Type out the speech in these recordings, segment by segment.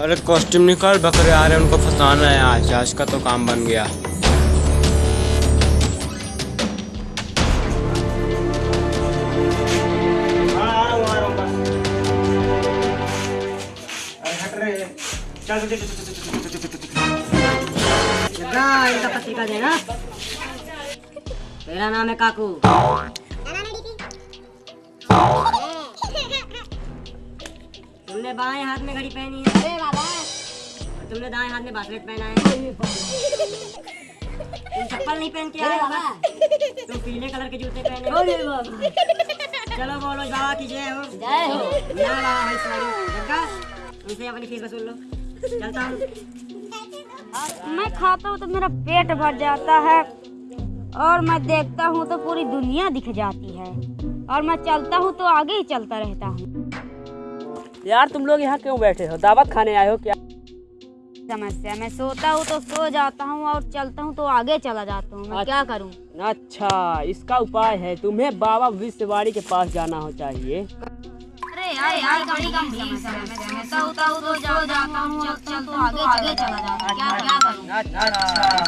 अरे कॉस्ट्यूम निकाल बकरे आ रहे हैं उनको फंसाना है आज आज का तो काम बन गया हाँ, इनका पत्रिका देना मेरा नाम है काकू तुमने बाएँ हाथ में घड़ी पहनी है। अरे बाबा। तुमने दाएँ हाथ में बासलेट पहना है। तुम चप्पल नहीं पहन के आए बाबा। तुम पीले कलर के जूते पहने हो। चलो बोलो बाबा की जय हो। जय हो। ना बाबा भाई सॉरी उनसे अपनी फ़ीस वसूल लो। चलता हूँ। मैं खाता हूँ तो मेरा पेट भर जाता है। और मैं देखता हूँ तो पूरी दुनिया दिख जाती है। और मैं चलता हूँ तो आगे ही चलता रहता हूँ। यार तुम लोग यहाँ क्यों बैठे हो? दावत खाने आए हो क्या? समस्या मैं सोता हूँ तो सो जाता हूँ और चलता हूँ तो आगे चला जाता हूँ मैं क्या करूँ? अच्छा इसका उपाय है तुम्हें बाबा विश्ववाणी के पास जाना हो चाहिए। अरे यार यार बड़ी गंभीर समस्या मैं सोता हूँ तो सो जाता हूँ चलता हूँ तो आगे आगे चला जाता हूँ क्या क्या करूँ?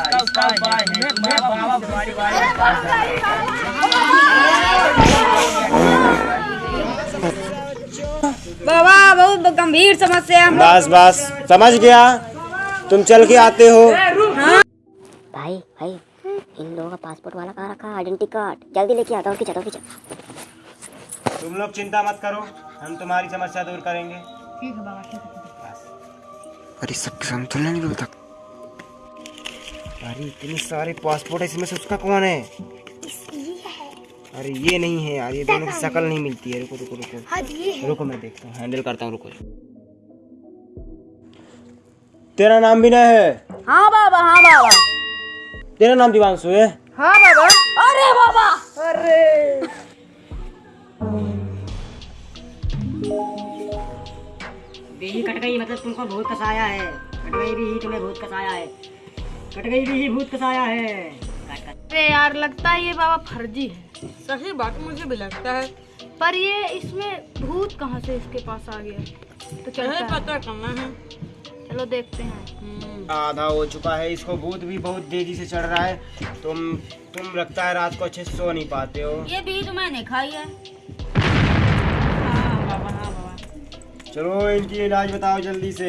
बाबा! गंभीर समस्या है बस बस समझ गया। तुम चल के आते हो। भाई भाई इन लोगों का पासपोर्ट वाला कहाँ रखा? आइडेंटिटी कार्ड जल्दी लेके आता हूँ खींचा खींचा। तुम लोग चिंता मत करो हम तुम्हारी समस्या दूर करेंगे। अरे सब संतुलन नहीं मिलता अरे इतने सारे पासपोर्ट है इसमें से उसका कौन है? अरे ये नहीं है यार ये दोनों की शक्ल नहीं मिलती है। रुको रुको रुको। रुको मैं देखता हूँ। हैंडल करता हूँ रुको। तेरा नाम भी नहीं है? हाँ बाबा हाँ बाबा। तेरा नाम दिवांशु है? हाँ बाबा। अरे बाबा। बीही कट गई मतलब तुमको भूत कसाया है। कट गई भी ही तुम्हें भूत कसाया है। कट गई भी ही भूत कसाया है। अरे यार लगता है ये बाबा फर्जी है। सही बात मुझे भी लगता है। पर ये इसमें भूत कहाँ से इसके पास आ गया? तो चलो पता करना है? चलो देखते हैं। आधा हो चुका है इसको भूत भी बहुत तेज़ी से चढ़ रहा है। तुम तुम लगता है रात को अच्छे से सो नहीं पाते हो। ये भी तो मैंने खाई है। चलो इनकी इलाज बताओ जल्दी से।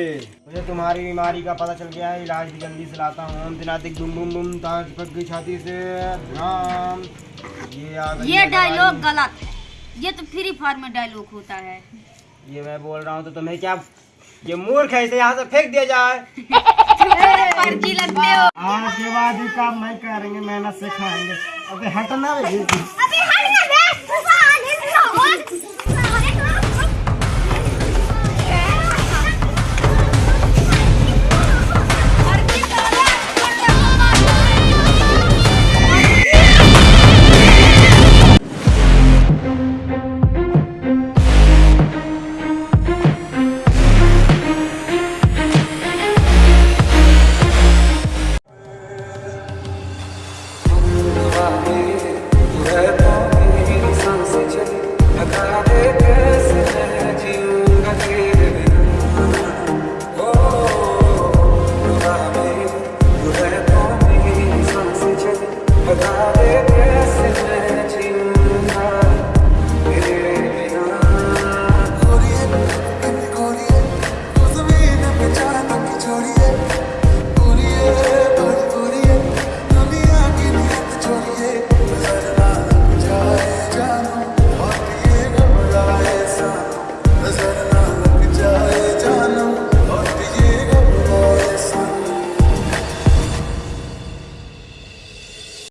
मुझे तुम्हारी बीमारी का पता चल गया है इलाज भी जल्दी से लाता हूँ। ताज पक गई छाती से। राम। ये आ गई ये डायलॉग गलत है। ये तो फ्री फायर में डायलॉग होता है। ये मैं बोल रहा हूँ तो तुम्हें क्या ये मूर्ख है इसे यहाँ से फेंक दिया जाए। आज के बाद काम नहीं करेंगे मेहनत से खाएँगे। अबे हटना।